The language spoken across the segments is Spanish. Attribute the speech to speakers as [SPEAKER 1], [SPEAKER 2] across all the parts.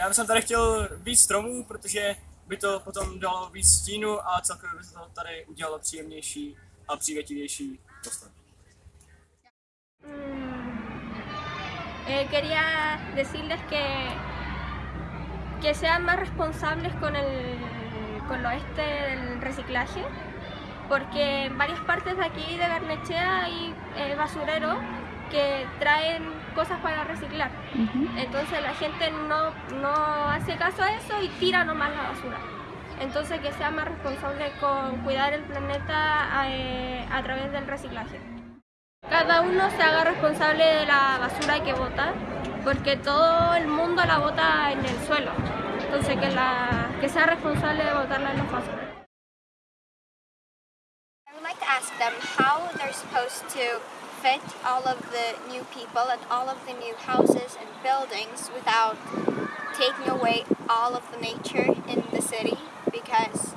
[SPEAKER 1] Já bych tady chtěl víc stromů, protože by to potom dalo víc stínu a celkově by to tady udělalo příjemnější a přívětivější prostor.
[SPEAKER 2] Eh, quería decirles que, que sean más responsables con, el, con lo este del reciclaje, porque en varias partes de aquí de Garnechea hay eh, basureros que traen cosas para reciclar. Entonces la gente no, no hace caso a eso y tira nomás la basura. Entonces que sea más responsable con cuidar el planeta eh, a través del reciclaje. Cada uno se haga responsable de la basura que bota, porque todo el mundo la bota en el suelo. Entonces que, la, que sea responsable de botarla en los basureros.
[SPEAKER 3] I would like to ask them how they're supposed to fit all of the new people and all of the new houses and buildings without taking away all of the nature in the city because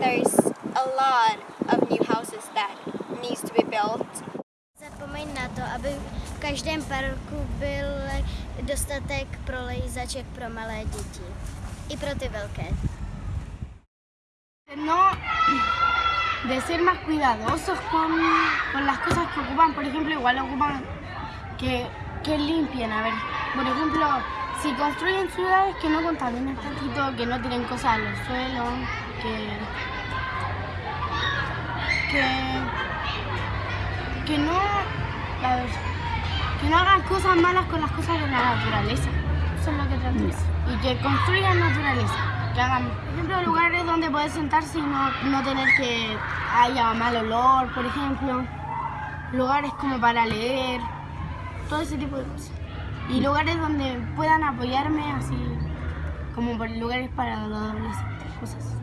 [SPEAKER 3] there's a lot of new houses that needs to be built.
[SPEAKER 4] Zapomeň na to, aby v každém parku byl dostatek prolejzaček pro malé děti. I pro ty velké.
[SPEAKER 5] No, de ser más cuidadosos con, con las cosas que ocupan. Por ejemplo, igual ocupan que, que limpien. A ver, por ejemplo, si construyen ciudades que no contaminen tantito, que no tiren cosas a los suelos, que, que, que no, a ver, que no hagan cosas malas con las cosas de la naturaleza. Eso es lo que decir. Y que construyan naturaleza. Que hagan, por ejemplo, lugares donde puedes sentarse y no, no tener que haya mal olor, por ejemplo. Lugares como para leer, todo ese tipo de cosas. Y lugares donde puedan apoyarme, así como lugares para los adolescentes, cosas.